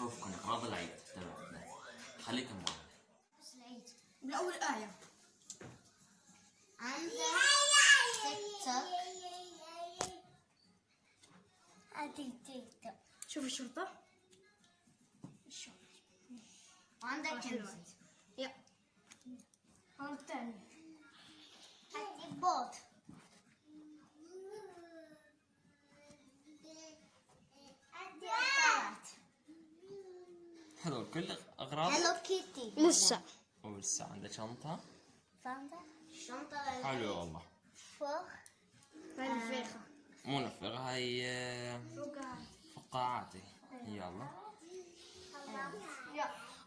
أشوفكم. اغراض العيد. تبعنا خليكم معي بس العيد من اول آية. عندك تيك توك ادي تيك توك شوف الشرطة. وعندك. كنز يا هذا الثاني ادي بوت هذول كل أغراض؟ هلو كيتي. لسه. ولسه عندك شنطة؟ فهمت الشنطة حلو والله. فوق. هاي الفيخه مو نفر هاي آه، فقاعاتي يلا.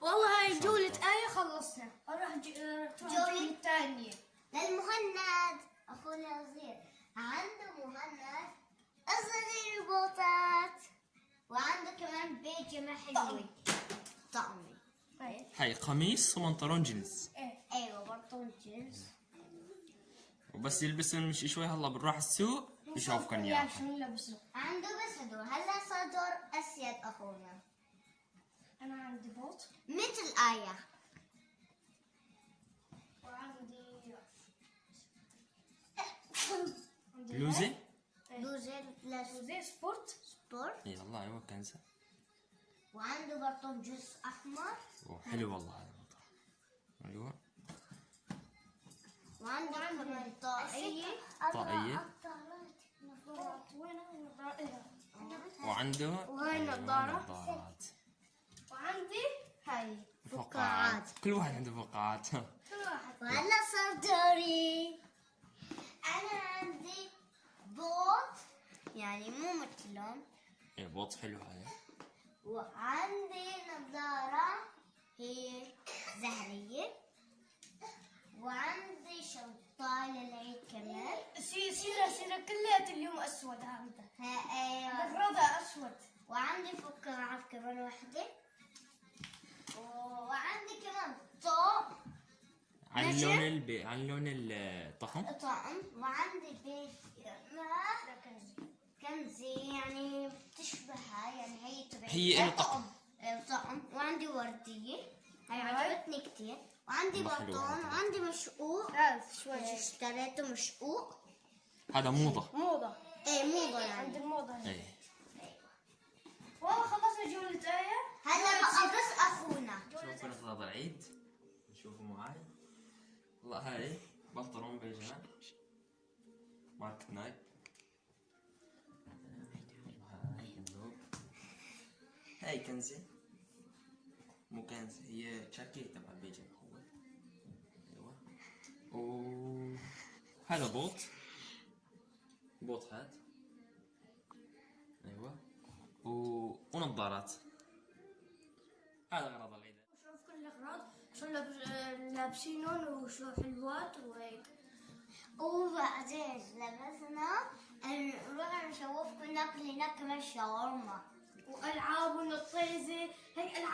والله هاي جولة آية خلصنا. أروح ج- آه، جولة؟ الجولة الثانية. للمهند. أخونا الصغير عنده مهند. صغير بوطات وعنده كمان بيجامة حلوة. طقمي طيب هاي قميص وبنطلون جينز. إيه. أيوه بنطلون جينز. وبس يلبسون مش شوي هلا بنروح السوق يشوفكم يا شنو لابسه عنده بس هدول. هلا صار دور أسيد أخونا. أنا عندي بوت. مثل آية. وعندي بلوزة بلوزة بلاش زي sport. sport؟ يلا أيوه كنزة وعنده بنطلون جينز أحمر. حلو والله هذا البنطلون أيوه. وعنده كمان طاقية. طاقية؟ وعنده وهاي أيوة، نظارة. نظارات. وعندي هاي فقاعات. كل واحد عنده فقاعات. كل واحد. وهلا صار دوري. أنا عندي بوت يعني مو مثلهم. إيه بوط حلو هذا. وعندي نظارة هي زهرية. وعندي شنطة للعيد كمان. سي سيرة سيرة كلها اليوم أسود هذا ها أيوه الرضا أسود. وعندي فقاعات كمان واحدة وعندي كمان طوق عن. لون البي عن لون الطقم. طقم وعندي بيجامة كنزي يعني بتشبهها يعني هي تبعي. هي إله طقم. إيه، طقم. وعندي وردية. هي. عجبتني كتير. وعندي بطون. وعندي مشقوق. هذا شوي إيه، اشتريته مشقوق. هذا موضة. موضة. إيه موضة عند يعني. الموضة هي. إيه. والله خلصنا جولة آية هلا بقى بس أخونا. شوفوا اغراض العيد. شوفوا معي والله هاي. بنطلون بيجامة ماركة نايك هاي مو كنزة هي جاكيت تبع البيجامة هو أيوه و هذا بوت بوت هات أيوه و... ونظارات هذا غرض العيد شوف كل الأغراض شو لابس- لابسينهم وشو حلوات وهيك وبعدين لبسنا نروح نشوفكم ناكل هناك كمان شاورما ونطيزة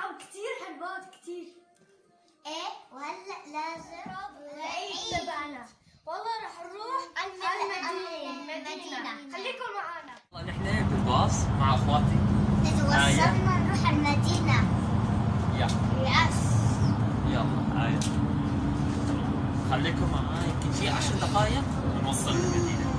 ألعاب كتير حلوات كتير. إيه وهلأ لازم العيد تبعنا. والله رح نروح المدينة. المدينة. المدينة. خليكم معنا والله نحن بالباص مع أخواتي. اذا آية. وصلنا نروح المدينة. يلا يس يلا هاي خليكم معاي. يمكن شي عشر دقائق ونوصل المدينة.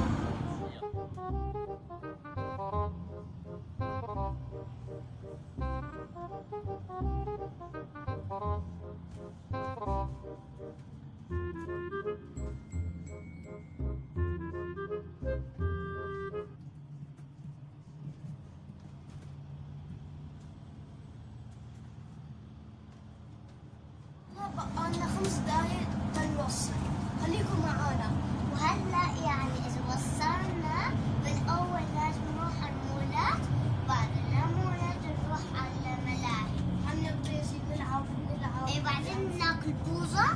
بقى لنا خمس دقايق تنوصل خليكم معنا وهلا يعني اذا وصلنا بالاول لازم نروح على المولات بعد المولات نروح على الملاهي حنطيزي نلعب نلعب إيه بعدين ناكل بوظة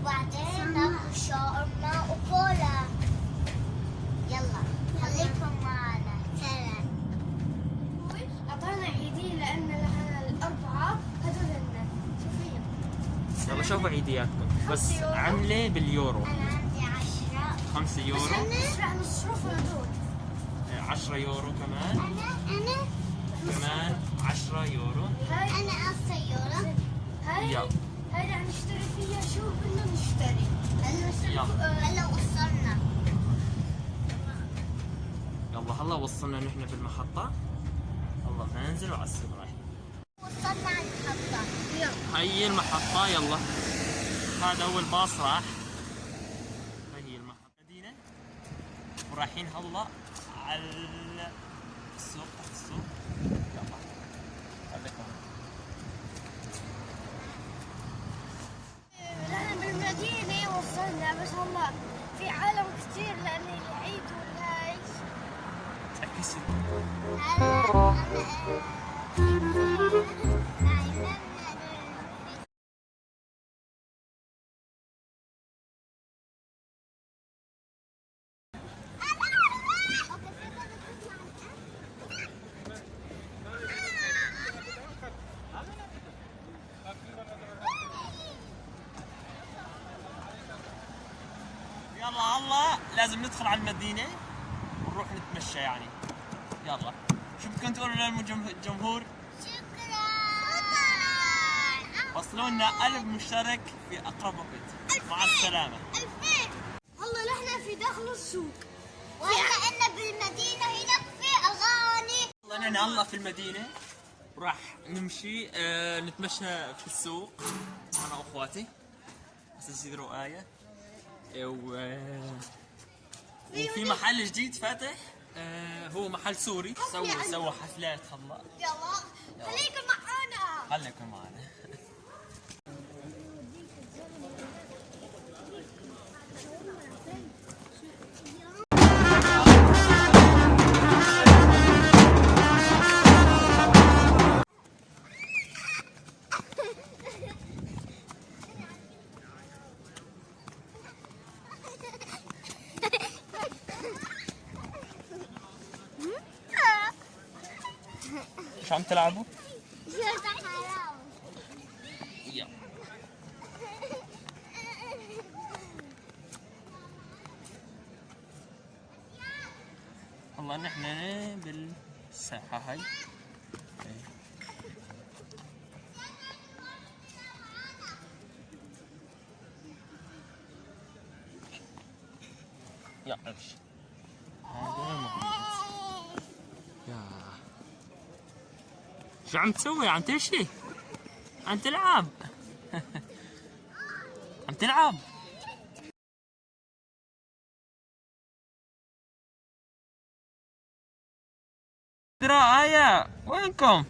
وبعدين ناكل شاورما وكولا يلا خليكم معنا سلام أعطانا عيدين لأن لها الأربعة هدول لنا شوفي شوفوا عيدياتكم. بس عملة باليورو. أنا عندي عشرة 5 يورو بس هدول. 10 يورو كمان. أنا أنا كمان 10 يورو. هاي أنا هاي يلا. هاي رح نشتري فيها شو بدنا نشتري. هلا. هلا وصلنا. يلا هلا وصلنا نحن بالمحطة. الله ننزل وعلى السوق رايحين وصلنا على المحطة يلا هي المحطة يلا. هذا أول باص راح. هي المحطة. مدينة. ورايحين هلا على السوق تحت السوق. يلا. خليكم نحن بالمدينة وصلنا بس هلا في عالم كثير لأن العيد والهاي تأكسي. يلا الله لازم ندخل على المدينة ونروح نتمشى يعني. يلا. شو بدكم تقولوا للجمهور شكرا. وصلوا لنا ألف مشترك في أقرب وقت. مع السلامة. ألفين. هلا نحن في داخل السوق. وهلا إنا بالمدينة هناك في أغاني والله نحن هلا في المدينة. وراح نمشي آه نتمشى في السوق. أنا وأخواتي بس يصيروا آية آه، و آه، وفي محل جديد فاتح آه هو محل سوري. سووا سووا حفلات هلا يلا خليكم معانا خليكم معنا. عم تلعبوا؟ والله نحن بالساحة هاي. يا امشي هذا موجود يا شو عم تسوي؟ عم تمشي؟ عم تلعب؟ عم تلعب؟ ترى آية وينكم؟